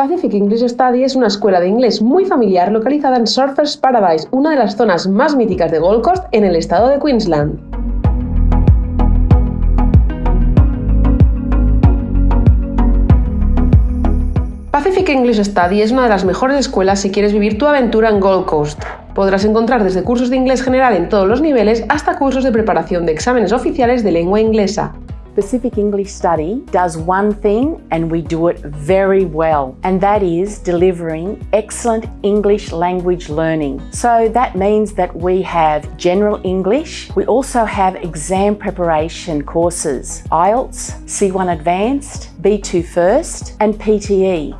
Pacific English Study es una escuela de inglés muy familiar localizada en Surfers Paradise, una de las zonas más míticas de Gold Coast en el estado de Queensland. Pacific English Study es una de las mejores escuelas si quieres vivir tu aventura en Gold Coast. Podrás encontrar desde cursos de inglés general en todos los niveles hasta cursos de preparación de exámenes oficiales de lengua inglesa. Pacific English Study does one thing and we do it very well, and that is delivering excellent English language learning. So that means that we have general English, we also have exam preparation courses, IELTS, C1 Advanced, B2 First, and PTE.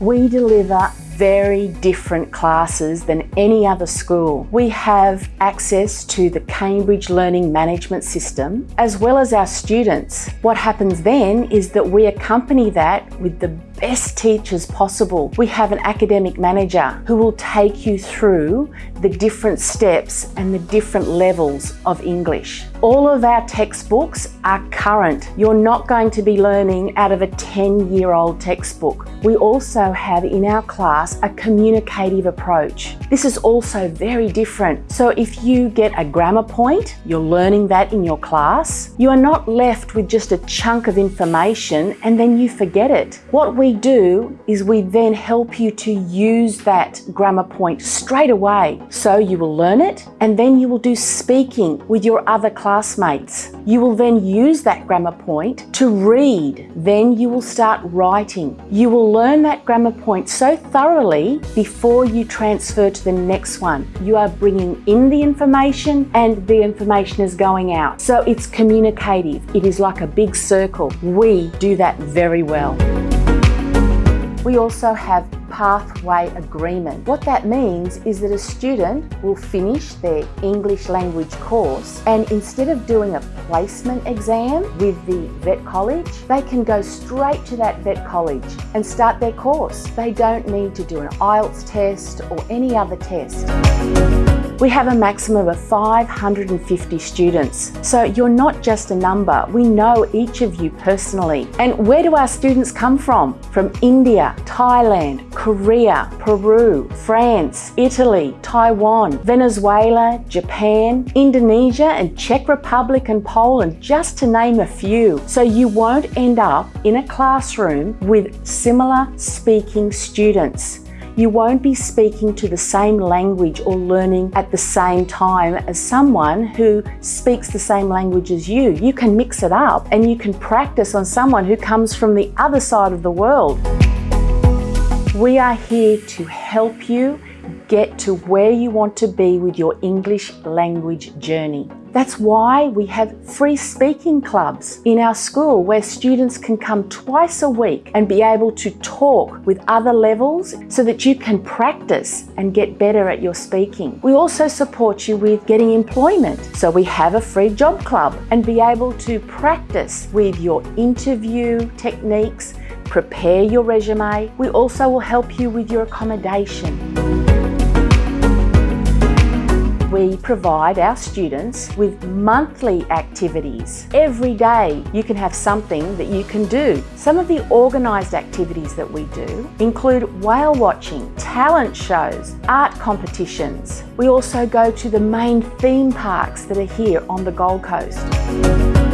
We deliver very different classes than any other school. We have access to the Cambridge Learning Management System as well as our students. What happens then is that we accompany that with the best teachers possible. We have an academic manager who will take you through the different steps and the different levels of English. All of our textbooks are current. You're not going to be learning out of a 10-year-old textbook. We also have in our class a communicative approach. This is also very different. So if you get a grammar point, you're learning that in your class, you are not left with just a chunk of information and then you forget it. What we we do is we then help you to use that grammar point straight away. So you will learn it and then you will do speaking with your other classmates. You will then use that grammar point to read. Then you will start writing. You will learn that grammar point so thoroughly before you transfer to the next one. You are bringing in the information and the information is going out. So it's communicative. It is like a big circle. We do that very well. We also have pathway agreement. What that means is that a student will finish their English language course and instead of doing a placement exam with the vet college, they can go straight to that vet college and start their course. They don't need to do an IELTS test or any other test. We have a maximum of 550 students. So you're not just a number, we know each of you personally. And where do our students come from? From India, Thailand, Korea, Peru, France, Italy, Taiwan, Venezuela, Japan, Indonesia and Czech Republic and Poland, just to name a few. So you won't end up in a classroom with similar speaking students you won't be speaking to the same language or learning at the same time as someone who speaks the same language as you. You can mix it up and you can practice on someone who comes from the other side of the world. We are here to help you get to where you want to be with your English language journey. That's why we have free speaking clubs in our school where students can come twice a week and be able to talk with other levels so that you can practice and get better at your speaking. We also support you with getting employment. So we have a free job club and be able to practice with your interview techniques, prepare your resume. We also will help you with your accommodation we provide our students with monthly activities. Every day you can have something that you can do. Some of the organised activities that we do include whale watching, talent shows, art competitions. We also go to the main theme parks that are here on the Gold Coast.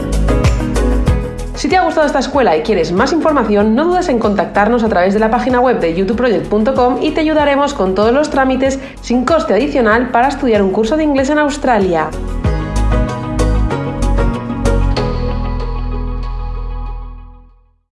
Si te ha gustado esta escuela y quieres más información, no dudes en contactarnos a través de la página web de youtubeproject.com y te ayudaremos con todos los trámites sin coste adicional para estudiar un curso de inglés en Australia.